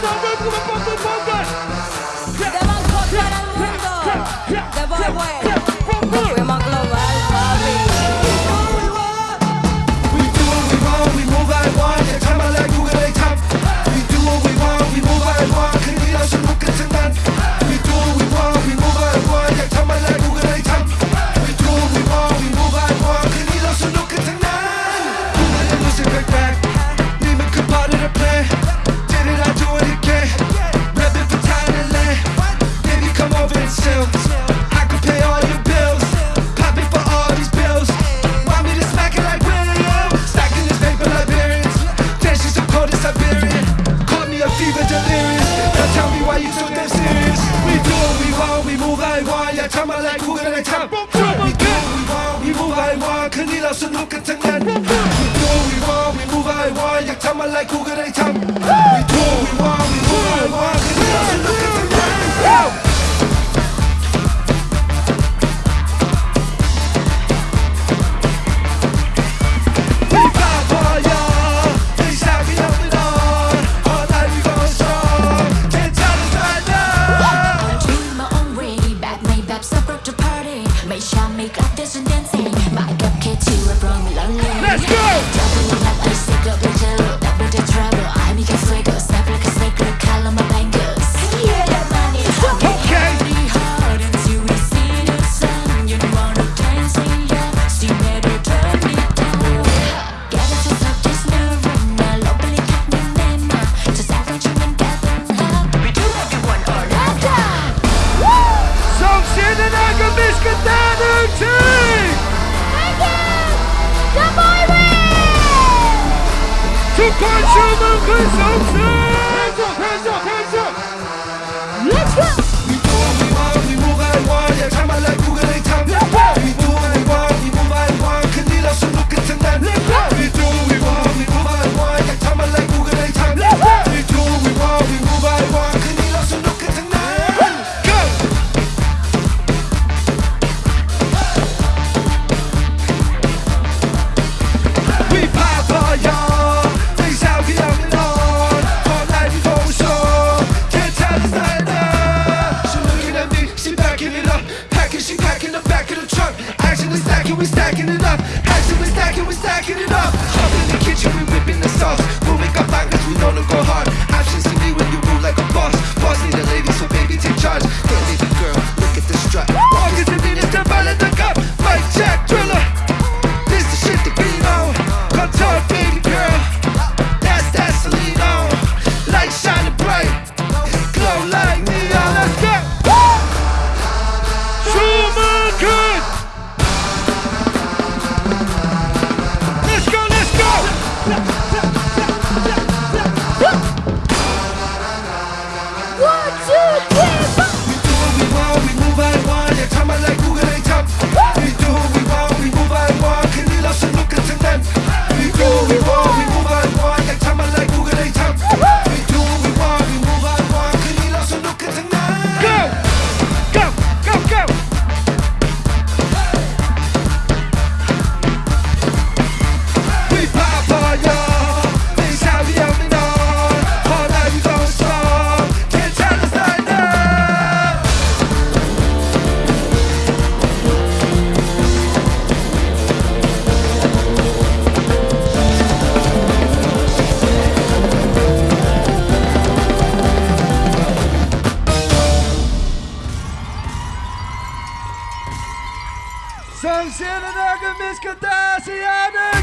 Levantó todo el mundo. สนุกกันทั้งนั้น We do we want we move I want อยากทำอะไรกูก็ Biscadano team! Thank you! Jump Irish! To Consumer Consultants! Hands up, hands up, hands up! Take Sevgili Miss Miskatasiyan'ın